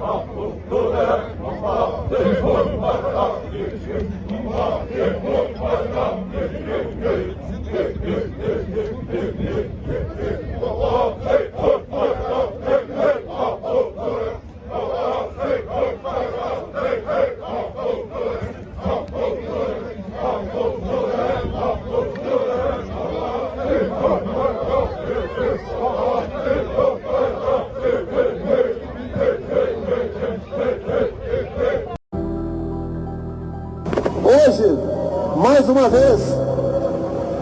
Thank you. Uma vez,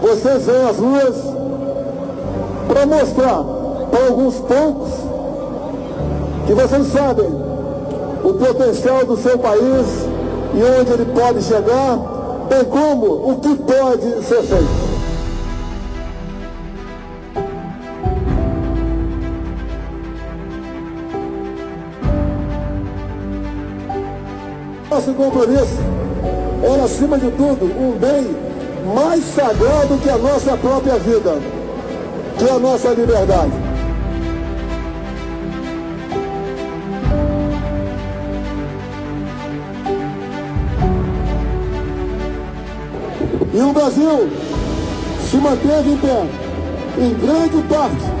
vocês vêm às ruas para mostrar para alguns poucos que vocês sabem o potencial do seu país e onde ele pode chegar, bem como o que pode ser feito. Nosso compromisso é, acima de tudo, um bem mais sagrado que a nossa própria vida, que é a nossa liberdade. E o Brasil se manteve em pé, em grande parte,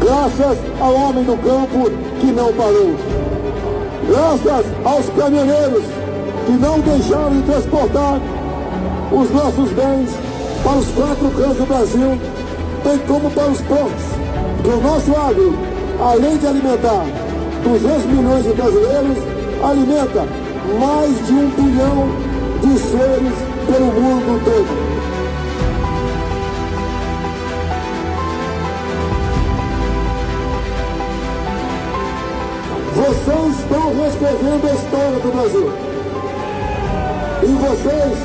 graças ao homem do campo que não parou. Graças aos caminhoneiros que não deixaram de transportar os nossos bens para os quatro cantos do Brasil, bem como para os portos. Que o nosso agro, além de alimentar 200 milhões de brasileiros, alimenta mais de um bilhão de seres pelo mundo todo. Vocês estão reescrevendo a história do Brasil. Vocês,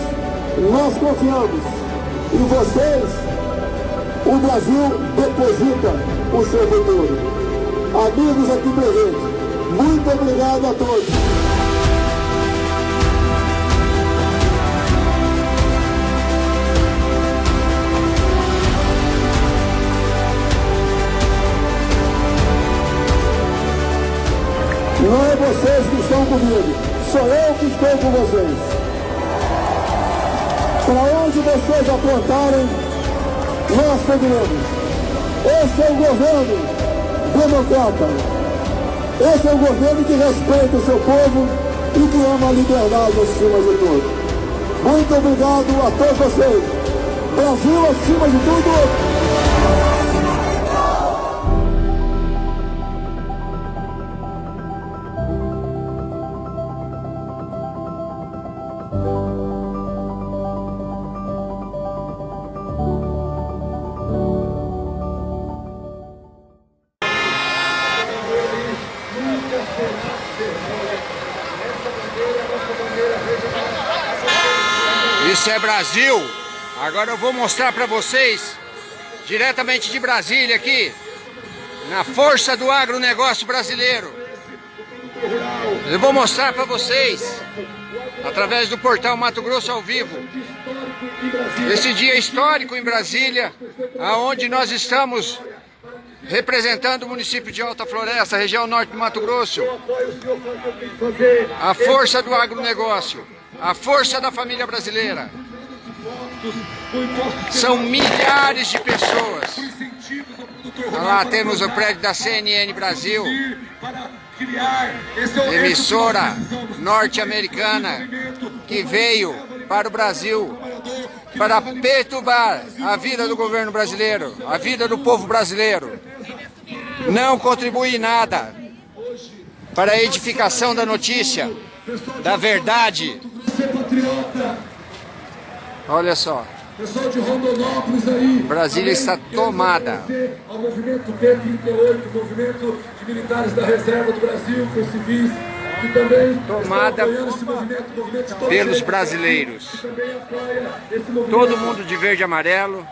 nós confiamos. Em vocês, o Brasil deposita o seu futuro. Amigos aqui presentes, muito obrigado a todos. Não é vocês que estão comigo, sou eu que estou com vocês. Para onde vocês apontarem, nós seguiremos. Esse é o governo democrata. Esse é o governo que respeita o seu povo e que ama a liberdade acima de tudo. Muito obrigado a todos vocês. Brasil acima de tudo. Isso é Brasil. Agora eu vou mostrar para vocês, diretamente de Brasília aqui, na força do agronegócio brasileiro. Eu vou mostrar para vocês, através do portal Mato Grosso ao vivo, esse dia histórico em Brasília, aonde nós estamos representando o município de Alta Floresta, região norte do Mato Grosso. A força do agronegócio, a força da família brasileira. São milhares de pessoas. Lá temos o prédio da CNN Brasil, emissora norte-americana que veio para o Brasil para perturbar a vida do governo brasileiro, a vida do povo brasileiro. Não contribui nada para a edificação da notícia, da verdade. Olha só. Pessoal de Rondonópolis aí. Brasília está tomada. Ao movimento B38, movimento de militares da reserva do Brasil, com civis, que também Tomada esse movimento, movimento pelos brasileiros. movimento. Todo mundo de verde e amarelo.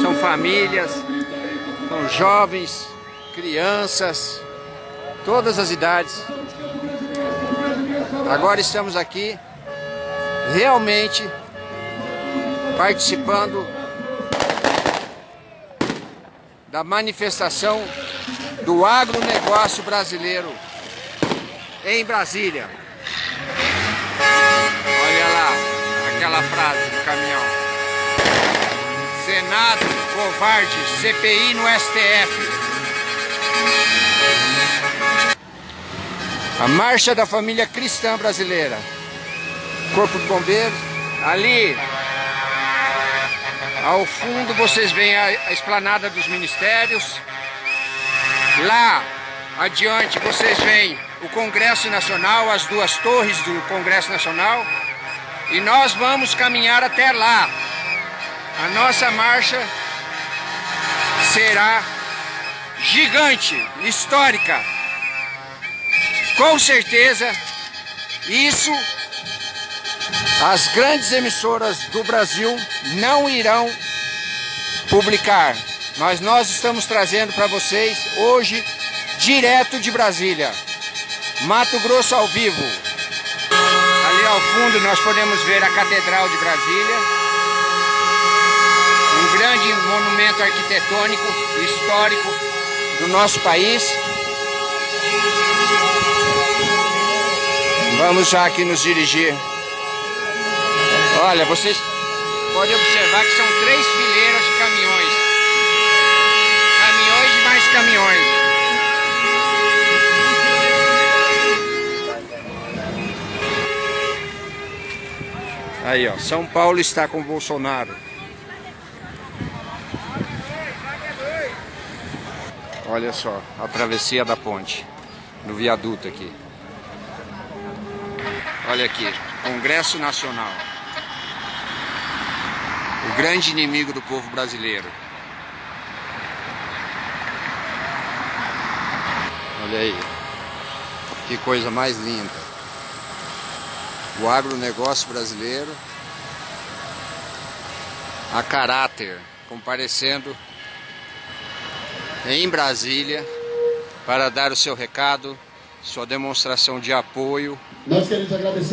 São famílias, 30 aí, com são jovens, crianças, todas as idades. Agora estamos aqui realmente participando da manifestação do agronegócio brasileiro em Brasília. Olha lá, aquela frase do caminhão. Senado, covarde, CPI no STF. A marcha da família cristã brasileira. Corpo de Bombeiros. Ali, ao fundo, vocês veem a, a esplanada dos ministérios. Lá, adiante, vocês veem o Congresso Nacional, as duas torres do Congresso Nacional. E nós vamos caminhar até lá. A nossa marcha será gigante, histórica. Com certeza, isso as grandes emissoras do Brasil não irão publicar. Mas nós estamos trazendo para vocês hoje, direto de Brasília, Mato Grosso ao vivo. Ali ao fundo nós podemos ver a Catedral de Brasília, um grande monumento arquitetônico, histórico do nosso país. Vamos já aqui nos dirigir. Olha, vocês podem observar que são três fileiras de caminhões. Caminhões e mais caminhões. Aí, ó, São Paulo está com Bolsonaro. Olha só, a travessia da ponte, no viaduto aqui. Olha aqui, Congresso Nacional. Grande inimigo do povo brasileiro. Olha aí. Que coisa mais linda. O agronegócio brasileiro. A caráter comparecendo em Brasília para dar o seu recado, sua demonstração de apoio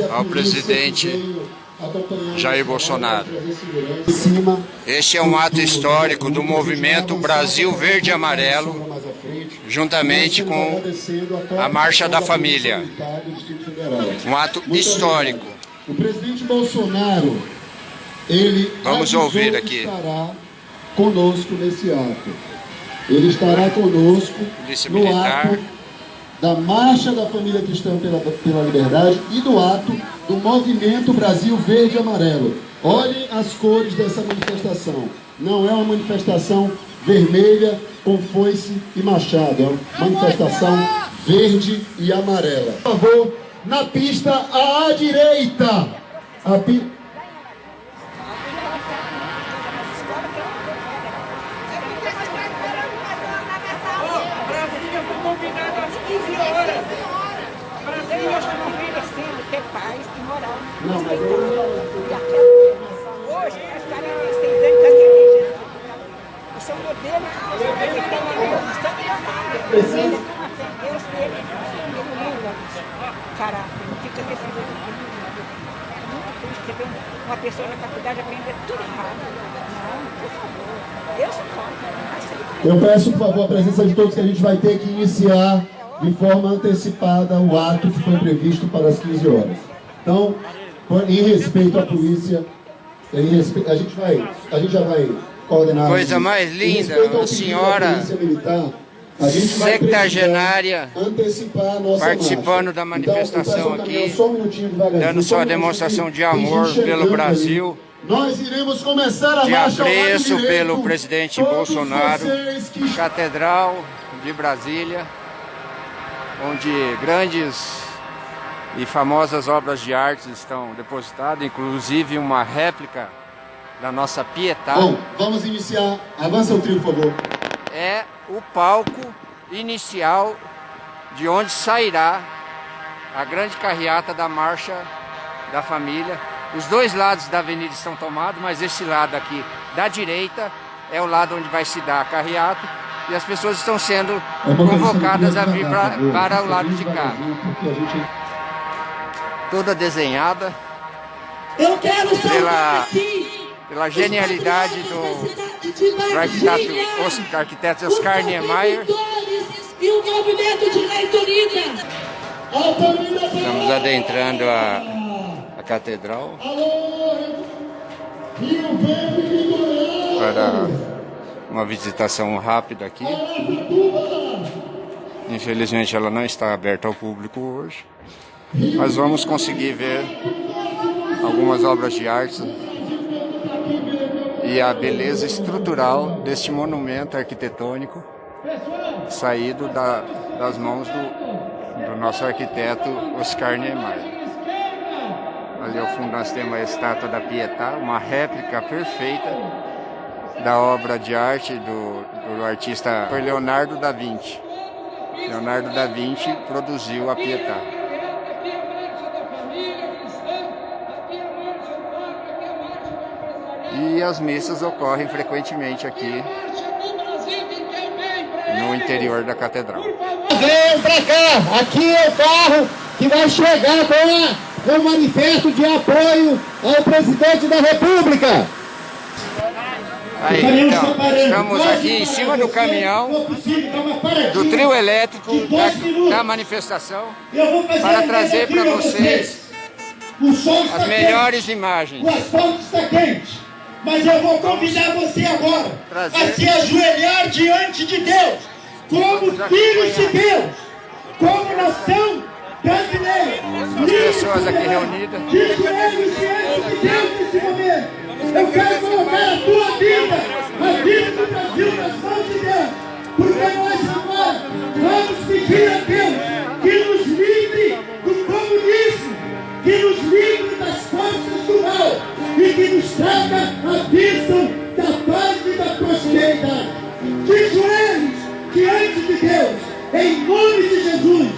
ao presidente Jair Bolsonaro. Este é um ato histórico do movimento Brasil Verde e Amarelo, juntamente com a Marcha da Família. Um ato histórico. O presidente Bolsonaro, ele Vamos ouvir aqui. estará conosco nesse ato. Ele estará conosco no ato da Marcha da Família Cristã pela, pela Liberdade e do ato do Movimento Brasil Verde e Amarelo. Olhem as cores dessa manifestação. Não é uma manifestação vermelha com foice e machado. É uma manifestação verde e amarela. Por favor, na pista à direita. A pi... Brasília foi combinado às 15 horas. Brasília acho que não vira assim, ter paz e Não, mas eu... Hoje, as caras têm da igreja. Isso é um modelo. Ele tem Deus, está Precisa. Deus ele muda não fica desse jeito. É muito triste você ver uma pessoa na faculdade aprender tudo errado. Não, por favor. Deus conta. Eu peço, por favor, a presença de todos que a gente vai ter que iniciar de forma antecipada o ato que foi previsto para as 15 horas. Então, em respeito à polícia, a gente vai, a gente já vai coordenar. Coisa mais linda, pedido senhora da polícia militar, a gente a nossa participando marcha. da manifestação então, peço ao aqui, dando só sua demonstração de amor pelo Brasil. ali. Nós iremos começar a de apreço pelo presidente Todos Bolsonaro, que Catedral de Brasília, onde grandes e famosas obras de arte estão depositadas, inclusive uma réplica da nossa Pietà. Bom, vamos iniciar. Avança o trio, por favor. é o palco inicial de onde sairá a grande carreata da Marcha da Família. Os dois lados da avenida estão tomados, mas esse lado aqui da direita é o lado onde vai se dar a carreata e as pessoas estão sendo convocadas a vir pra, para o lado de cá. Toda desenhada Eu quero saudar Pela- pela genialidade os do, do arquiteto, Oscar, arquiteto os Oscar Niemeyer. E o movimento de Estamos adentrando a, a catedral. Para uma visitação rápida aqui. Infelizmente ela não está aberta ao público hoje, mas vamos conseguir ver algumas obras de arte e a beleza estrutural deste monumento arquitetônico saído da, das mãos do, do nosso arquiteto Oscar Niemeyer. Ali ao fundo nós temos a estátua da Pietà, uma réplica perfeita da obra de arte do, do artista Leonardo da Vinci. Leonardo da Vinci produziu a Pietà. E as missas ocorrem frequentemente aqui no interior da catedral. Venham pra cá, aqui é o carro que vai chegar com o manifesto de apoio ao presidente da República. Aí, então, estamos aqui em cima do caminhão do trio elétrico da, da manifestação para trazer para vocês as melhores imagens. O asfalto está quente. Mas eu vou convidar você agora a se ajoelhar diante de Deus, como filhos de Deus, como nação brasileira. As pessoas aqui reunidas. De joelhos diante de Deus nesse momento. Eu quero colocar a tua vida, a vida do Brasil nas mãos de Deus. Porque nós agora vamos pedir a Deus que nos livre do comunismo, que nos livre das forças do mal e que nos traga a bênção da paz e da prosperidade. De joelhos diante de Deus, em nome de Jesus,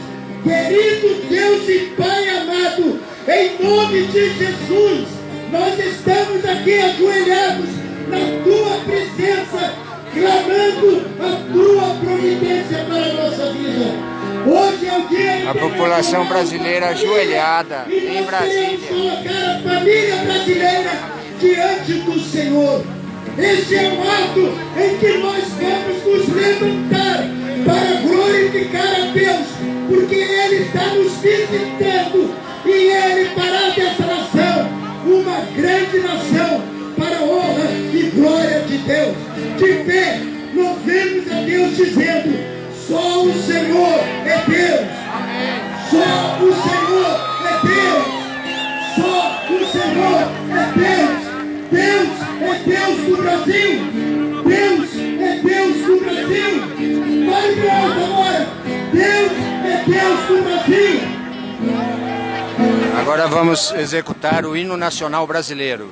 querido Deus e Pai amado, em nome de Jesus, nós estamos aqui ajoelhados na tua presença, clamando a tua providência para a A população brasileira ajoelhada em Brasília. colocar a família brasileira diante do Senhor. Este é o ato em que nós vamos nos levantar para glorificar a Deus, porque Ele está nos visitando e Ele fará dessa nação uma grande nação para a honra e glória de Deus. De pé, louvemos a Deus dizendo: só o Senhor é Deus. Só o Senhor é Deus. Só o Senhor é Deus. Deus é Deus do Brasil. Deus é Deus do Brasil. Vai para alto agora. Deus é Deus do Brasil. Agora vamos executar o hino nacional brasileiro.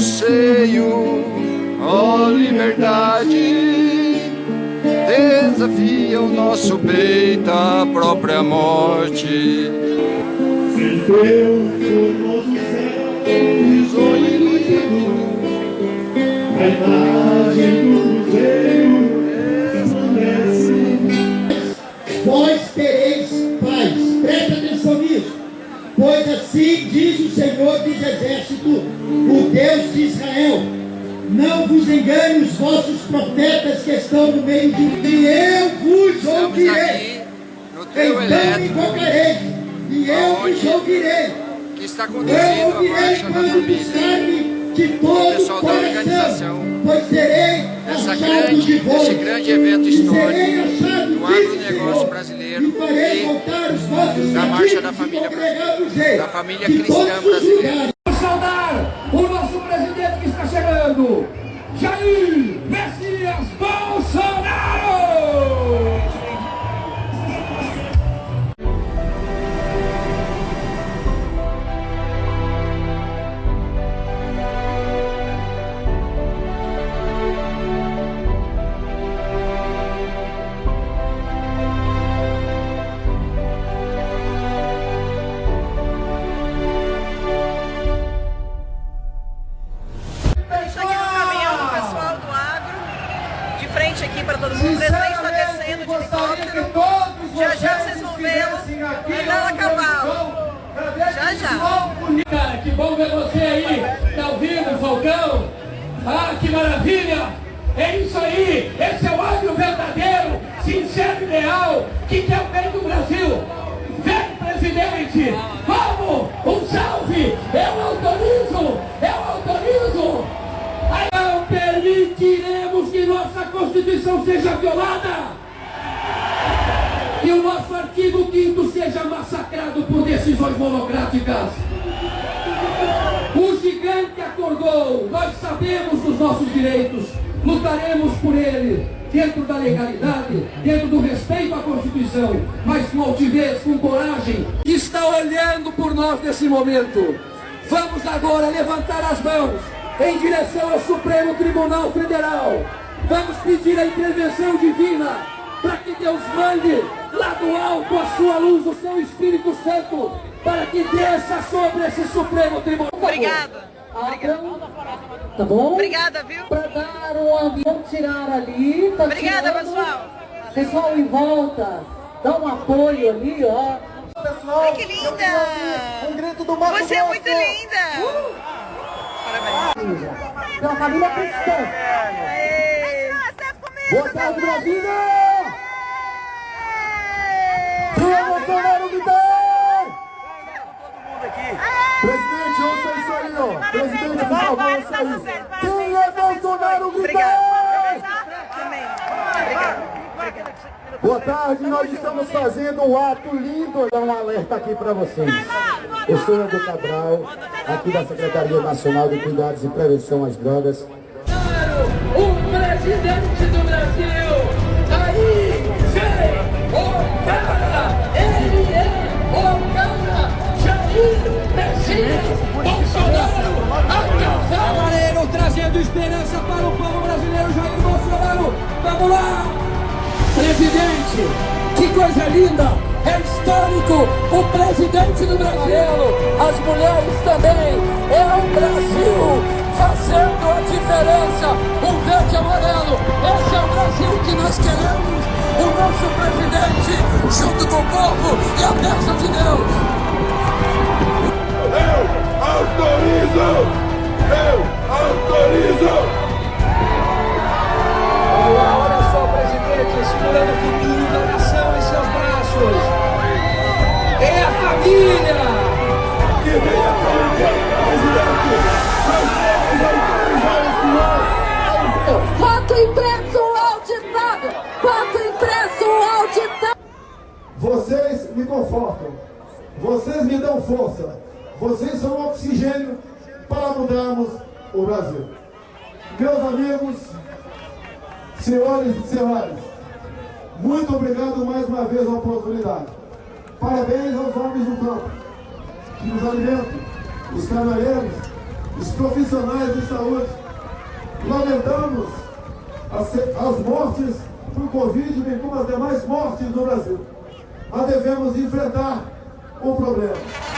seio, ó liberdade, desafia o nosso peito a própria morte. Em teu formoso céu, a imagem do Cruzeiro resplandece. Vós tereis paz. Presta atenção. Pois assim diz o Senhor dos Exércitos, o Deus de Israel. Não vos engane os vossos profetas que estão no meio de mim. E eu vos ouvirei. Então me invocarei. E eu vos ouvirei. que está Eu conduzindo a ouvirei quando buscar-me de todo o coração, pois serei achado grande, de vós, esse grande evento e histórico do de agronegócio Senhor, brasileiro e da marcha da família da família cristã brasileira. Vamos saudar o nosso presidente que está chegando, Jair Messias Bolsonaro! Cara, que bom ver você aí, tá ouvindo, Falcão? Ah, que maravilha! É isso aí, esse é o águio verdadeiro, sincero e leal, que quer o bem do Brasil. Vem, presidente, vamos, um salve, eu autorizo, eu autorizo. Não permitiremos que nossa Constituição seja violada que o nosso artigo 5 seja massacrado por decisões monocráticas. O gigante acordou, nós sabemos dos nossos direitos, lutaremos por ele, dentro da legalidade, dentro do respeito à Constituição, mas com altivez, com coragem, está olhando por nós nesse momento. Vamos agora levantar as mãos em direção ao Supremo Tribunal Federal. Vamos pedir a intervenção divina para que Deus mande lá do alto a sua luz, o seu Espírito Santo, para que desça sobre esse Supremo Tribunal. Obrigada. Obrigada. Tá bom? Obrigada, viu? Para dar um ambiente, tirar ali. Tá Obrigada, tirando. pessoal. Pessoal em volta, dá um apoio ali, ó. Ai, que linda! Um grito do Mato Você é muito linda! Parabéns. Pela família cristã. Boa tarde, Brasília! Presidente, ouça isso aí, ó. Presidente, por favor, isso. Quem é Bolsonaro. Obrigada. Boa tarde, nós estamos fazendo um ato lindo. Dar um alerta aqui para vocês. Eu sou Edu Cabral, aqui da Secretaria Nacional de Cuidados e Prevenção às Drogas. O presidente do Vamos lá! Presidente, que coisa linda! É histórico o presidente do Brasil, as mulheres também. É o Brasil fazendo a diferença. O verde amarelo. Esse é o Brasil que nós queremos. O nosso presidente, junto com o povo e a bênção de Deus. Eu autorizo! Eu autorizo! Me confortam, vocês me dão força, vocês são oxigênio para mudarmos o Brasil. Meus amigos, senhores e senhoras, muito obrigado mais uma vez a oportunidade. Parabéns aos homens do campo, que nos alimentam, os caminhoneiros, os profissionais de saúde. Lamentamos as, as mortes por Covid, bem como as demais mortes no Brasil. Mas devemos enfrentar o problema.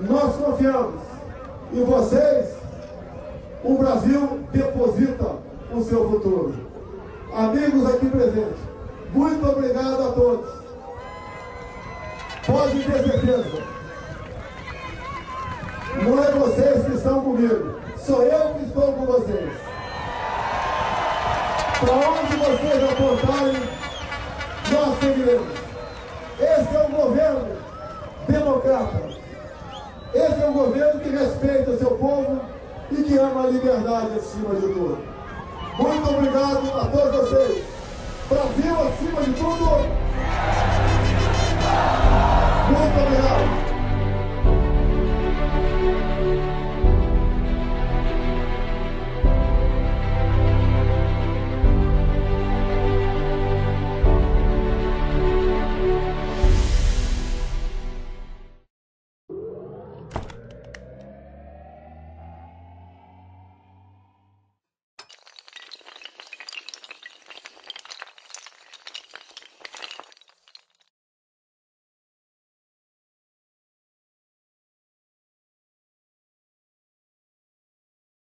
Nós confiamos. Em vocês, o Brasil deposita o seu futuro. Amigos aqui presentes, muito obrigado a todos. Pode ter certeza. Não é vocês que estão comigo, sou eu que estou com vocês. Para onde vocês apontarem, nós seguiremos. Esse é um governo democrata. Esse é um governo que respeita seu povo e que ama a liberdade acima de tudo. Muito obrigado a todos vocês. Brasil acima de tudo. Muito obrigado.